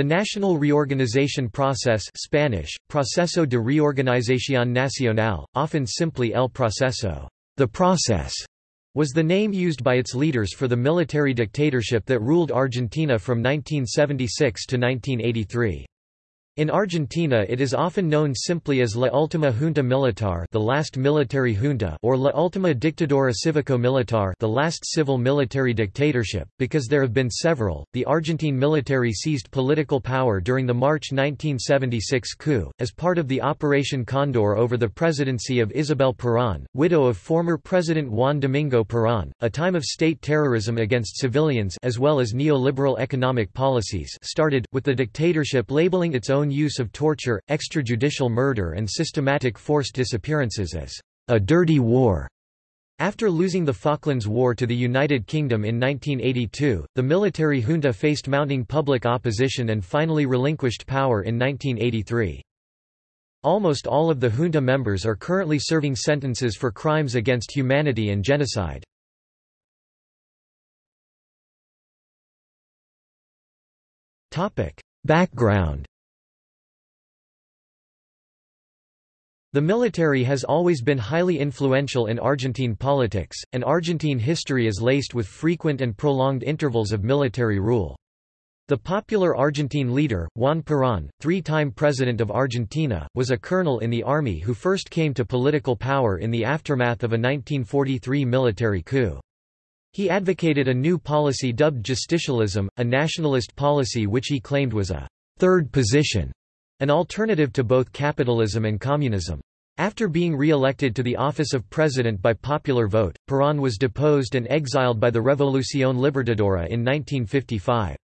The national reorganization process Spanish, Proceso de Reorganización Nacional, often simply El Proceso the process, was the name used by its leaders for the military dictatorship that ruled Argentina from 1976 to 1983. In Argentina it is often known simply as La Última Junta Militar the last military junta or La Última Dictadura Cívico-Militar the last civil military dictatorship, because there have been several. The Argentine military seized political power during the March 1976 coup, as part of the Operation Condor over the presidency of Isabel Perón, widow of former President Juan Domingo Perón. A time of state terrorism against civilians as well as neoliberal economic policies started, with the dictatorship labeling its own use of torture, extrajudicial murder and systematic forced disappearances as a dirty war. After losing the Falklands War to the United Kingdom in 1982, the military junta faced mounting public opposition and finally relinquished power in 1983. Almost all of the junta members are currently serving sentences for crimes against humanity and genocide. Background The military has always been highly influential in Argentine politics, and Argentine history is laced with frequent and prolonged intervals of military rule. The popular Argentine leader, Juan Perón, three-time president of Argentina, was a colonel in the army who first came to political power in the aftermath of a 1943 military coup. He advocated a new policy dubbed justicialism, a nationalist policy which he claimed was a third position an alternative to both capitalism and communism. After being re-elected to the office of president by popular vote, Perón was deposed and exiled by the Revolución Libertadora in 1955.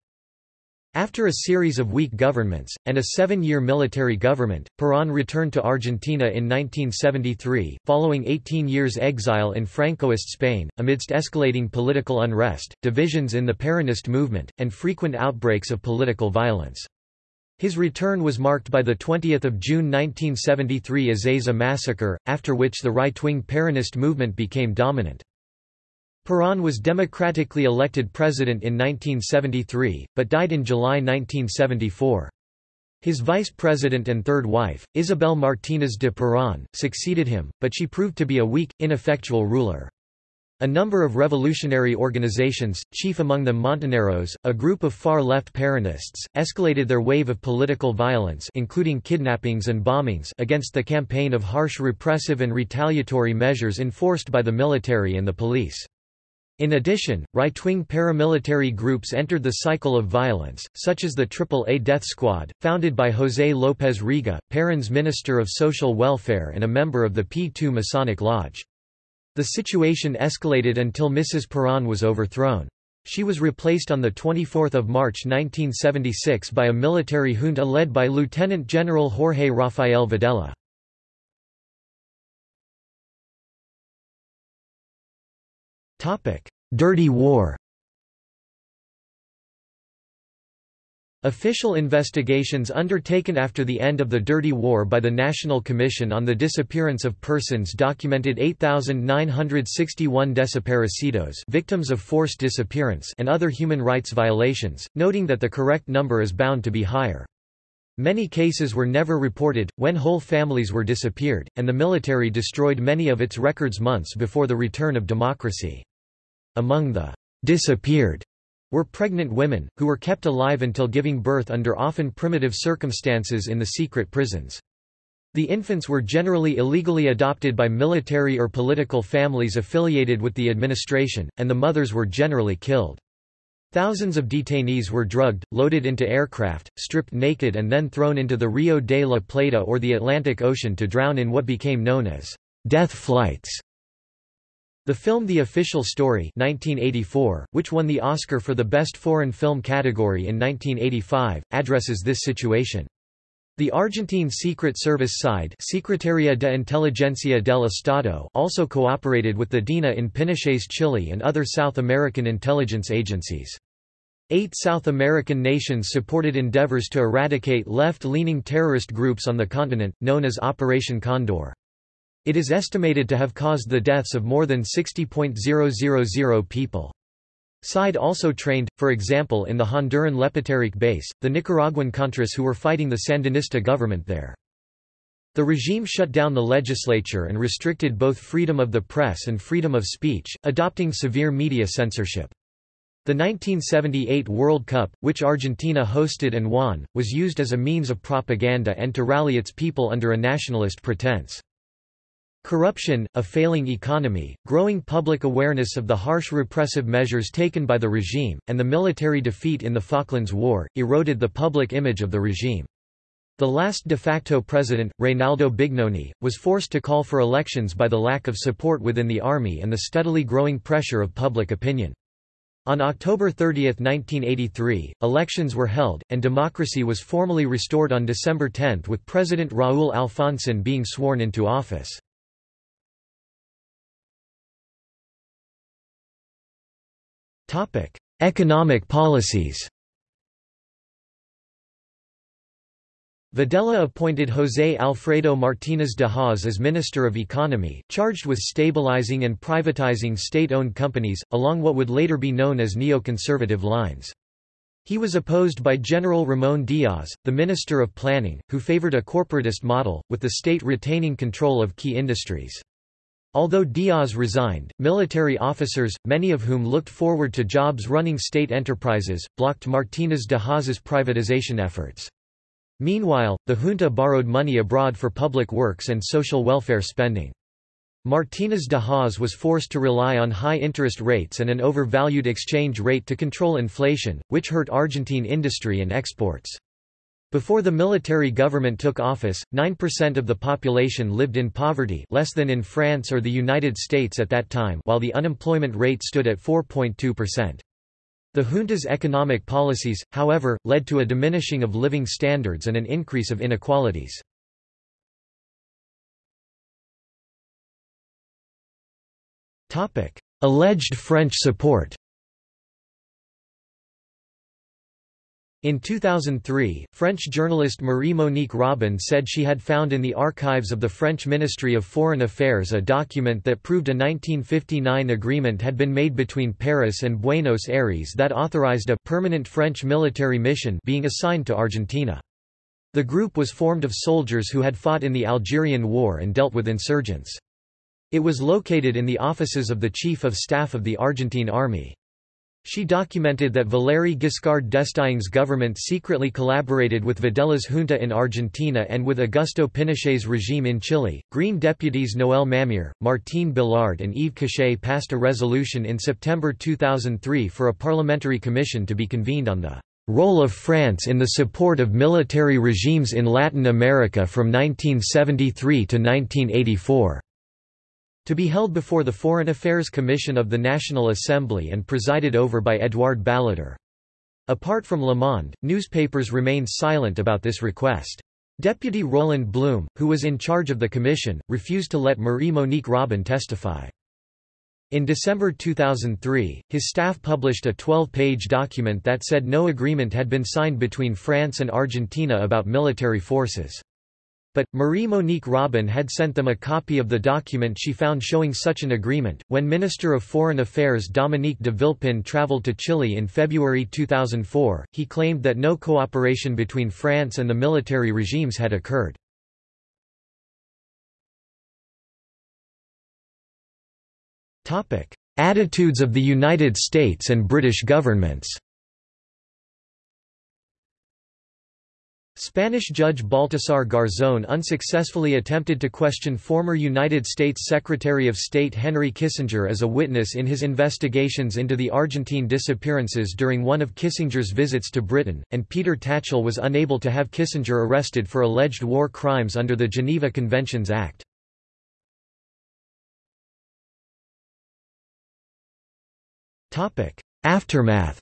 After a series of weak governments, and a seven-year military government, Perón returned to Argentina in 1973, following 18 years exile in Francoist Spain, amidst escalating political unrest, divisions in the Peronist movement, and frequent outbreaks of political violence. His return was marked by the 20th of June 1973 Ezeiza massacre, after which the right-wing Peronist movement became dominant. Perón was democratically elected president in 1973, but died in July 1974. His vice president and third wife, Isabel Martínez de Perón, succeeded him, but she proved to be a weak, ineffectual ruler. A number of revolutionary organizations, chief among them Montoneros, a group of far-left Peronists, escalated their wave of political violence including kidnappings and bombings against the campaign of harsh repressive and retaliatory measures enforced by the military and the police. In addition, right-wing paramilitary groups entered the cycle of violence, such as the AAA Death Squad, founded by José López Rega, Perón's Minister of Social Welfare and a member of the P2 Masonic Lodge. The situation escalated until Mrs. Perón was overthrown. She was replaced on 24 March 1976 by a military junta led by Lieutenant General Jorge Rafael Videla. Dirty War Official investigations undertaken after the end of the Dirty War by the National Commission on the Disappearance of Persons documented 8,961 desaparecidos victims of forced disappearance and other human rights violations, noting that the correct number is bound to be higher. Many cases were never reported, when whole families were disappeared, and the military destroyed many of its records months before the return of democracy. Among the disappeared were pregnant women, who were kept alive until giving birth under often primitive circumstances in the secret prisons. The infants were generally illegally adopted by military or political families affiliated with the administration, and the mothers were generally killed. Thousands of detainees were drugged, loaded into aircraft, stripped naked and then thrown into the Rio de la Plata or the Atlantic Ocean to drown in what became known as death flights. The film The Official Story 1984, which won the Oscar for the Best Foreign Film category in 1985, addresses this situation. The Argentine Secret Service SIDE Secretaría de Inteligencia del Estado also cooperated with the DINA in Pinochet's Chile and other South American intelligence agencies. Eight South American nations supported endeavors to eradicate left-leaning terrorist groups on the continent, known as Operation Condor. It is estimated to have caused the deaths of more than 60.000 people. SIDE also trained, for example in the Honduran Lepaterique base, the Nicaraguan Contras who were fighting the Sandinista government there. The regime shut down the legislature and restricted both freedom of the press and freedom of speech, adopting severe media censorship. The 1978 World Cup, which Argentina hosted and won, was used as a means of propaganda and to rally its people under a nationalist pretense. Corruption, a failing economy, growing public awareness of the harsh repressive measures taken by the regime, and the military defeat in the Falklands War, eroded the public image of the regime. The last de facto president, Reynaldo Bignone, was forced to call for elections by the lack of support within the army and the steadily growing pressure of public opinion. On October 30, 1983, elections were held, and democracy was formally restored on December 10 with President Raúl Alfonsín being sworn into office. Economic policies. Videla appointed José Alfredo Martínez de Hoz as Minister of Economy, charged with stabilizing and privatizing state-owned companies, along what would later be known as neoconservative lines. He was opposed by General Ramon Diaz, the Minister of Planning, who favored a corporatist model, with the state retaining control of key industries. Although Diaz resigned, military officers, many of whom looked forward to jobs running state enterprises, blocked Martínez de Hoz's privatization efforts. Meanwhile, the junta borrowed money abroad for public works and social welfare spending. Martínez de Hoz was forced to rely on high interest rates and an overvalued exchange rate to control inflation, which hurt Argentine industry and exports. Before the military government took office, 9% of the population lived in poverty less than in France or the United States at that time while the unemployment rate stood at 4.2%. The junta's economic policies, however, led to a diminishing of living standards and an increase of inequalities. Alleged French support In 2003, French journalist Marie-Monique Robin said she had found in the archives of the French Ministry of Foreign Affairs a document that proved a 1959 agreement had been made between Paris and Buenos Aires that authorized a permanent French military mission being assigned to Argentina. The group was formed of soldiers who had fought in the Algerian War and dealt with insurgents. It was located in the offices of the Chief of Staff of the Argentine Army. She documented that Valéry Giscard d'Estaing's government secretly collaborated with Videla's junta in Argentina and with Augusto Pinochet's regime in Chile. Green deputies Noël Mamère, Martine Billard, and Yves Cochet passed a resolution in September 2003 for a parliamentary commission to be convened on the role of France in the support of military regimes in Latin America from 1973 to 1984 to be held before the Foreign Affairs Commission of the National Assembly and presided over by Édouard Balladur. Apart from Le Monde, newspapers remained silent about this request. Deputy Roland Blum, who was in charge of the commission, refused to let Marie-Monique Robin testify. In December 2003, his staff published a 12-page document that said no agreement had been signed between France and Argentina about military forces. But, Marie-Monique Robin had sent them a copy of the document she found showing such an agreement. When Minister of Foreign Affairs Dominique de Villepin travelled to Chile in February 2004, he claimed that no cooperation between France and the military regimes had occurred. Attitudes of the United States and British governments Spanish Judge Baltasar Garzón unsuccessfully attempted to question former United States Secretary of State Henry Kissinger as a witness in his investigations into the Argentine disappearances during one of Kissinger's visits to Britain, and Peter Tatchell was unable to have Kissinger arrested for alleged war crimes under the Geneva Conventions Act. Aftermath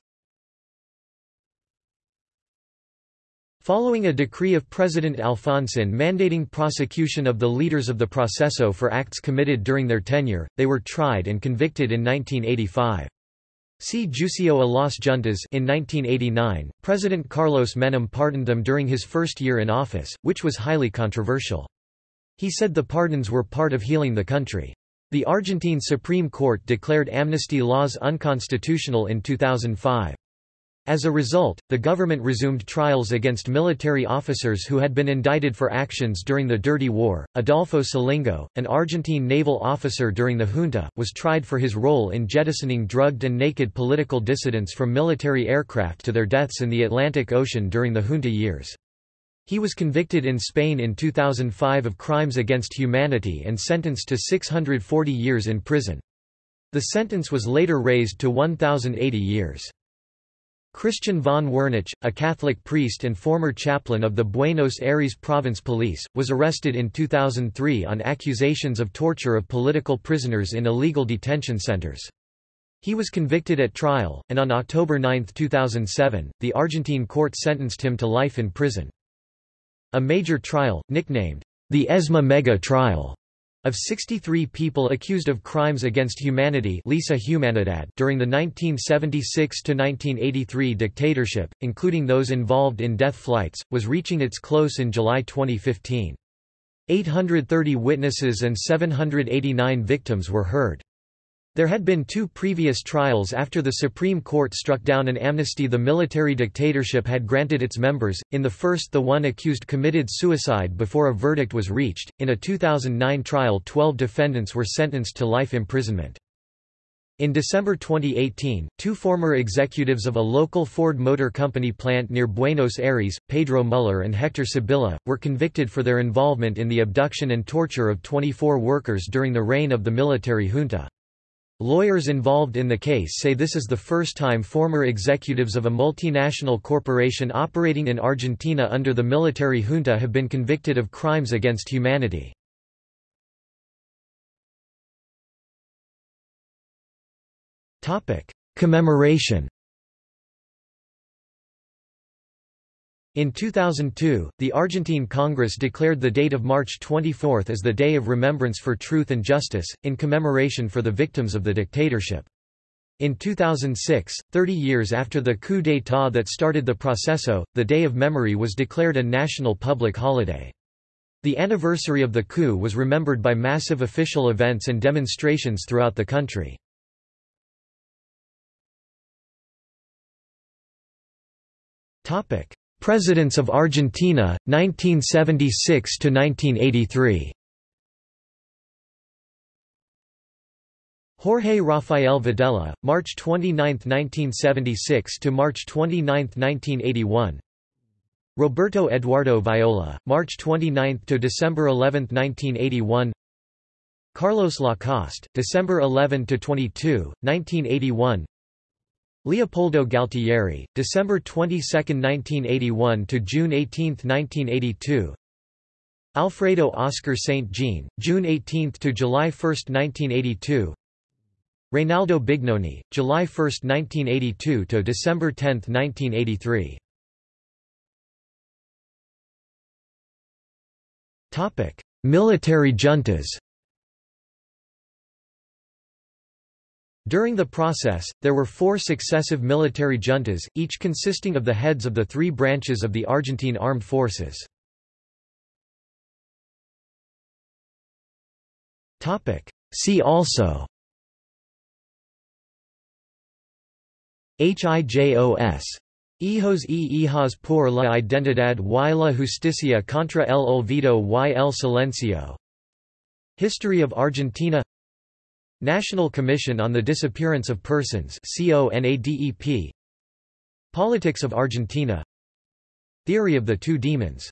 Following a decree of President Alfonsín mandating prosecution of the leaders of the Proceso for acts committed during their tenure, they were tried and convicted in 1985. See Juicio a las Juntas in 1989, President Carlos Menem pardoned them during his first year in office, which was highly controversial. He said the pardons were part of healing the country. The Argentine Supreme Court declared amnesty laws unconstitutional in 2005. As a result, the government resumed trials against military officers who had been indicted for actions during the Dirty War. Adolfo Scilingo, an Argentine naval officer during the junta, was tried for his role in jettisoning drugged and naked political dissidents from military aircraft to their deaths in the Atlantic Ocean during the junta years. He was convicted in Spain in 2005 of crimes against humanity and sentenced to 640 years in prison. The sentence was later raised to 1,080 years. Christian von Wernich, a Catholic priest and former chaplain of the Buenos Aires Province Police, was arrested in 2003 on accusations of torture of political prisoners in illegal detention centers. He was convicted at trial, and on October 9, 2007, the Argentine court sentenced him to life in prison. A major trial, nicknamed the ESMA Mega Trial, of 63 people accused of crimes against humanity Lesa Humanidad during the 1976–1983 dictatorship, including those involved in death flights, was reaching its close in July 2015. 830 witnesses and 789 victims were heard. There had been two previous trials after the Supreme Court struck down an amnesty the military dictatorship had granted its members, in the first the one accused committed suicide before a verdict was reached, in a 2009 trial 12 defendants were sentenced to life imprisonment. In December 2018, two former executives of a local Ford Motor Company plant near Buenos Aires, Pedro Muller and Hector Sibilla, were convicted for their involvement in the abduction and torture of 24 workers during the reign of the military junta. Lawyers involved in the case say this is the first time former executives of a multinational corporation operating in Argentina under the military junta have been convicted of crimes against humanity. Commemoration In 2002, the Argentine Congress declared the date of March 24 as the Day of Remembrance for Truth and Justice, in commemoration for the victims of the dictatorship. In 2006, 30 years after the coup d'état that started the proceso, the Day of Memory was declared a national public holiday. The anniversary of the coup was remembered by massive official events and demonstrations throughout the country. Topic: Presidents of Argentina, 1976 to 1983. Jorge Rafael Videla, March 29, 1976 to March 29, 1981. Roberto Eduardo Viola, March 29 to December 11, 1981. Carlos Lacoste, December 11 to 22, 1981. Leopoldo Galtieri, December 22, 1981 to June 18, 1982. Alfredo Oscar St. Jean, June 18 to July 1, 1982. Reynaldo Bignone, July 1, 1982 to December 10, 1983. Topic: Military juntas. During the process, there were four successive military juntas, each consisting of the heads of the three branches of the Argentine armed forces. See also. HIJOS Hijos e hijas por la identidad y la justicia contra el olvido y el silencio. History of Argentina National Commission on the Disappearance of Persons Politics of Argentina. Theory of the Two Demons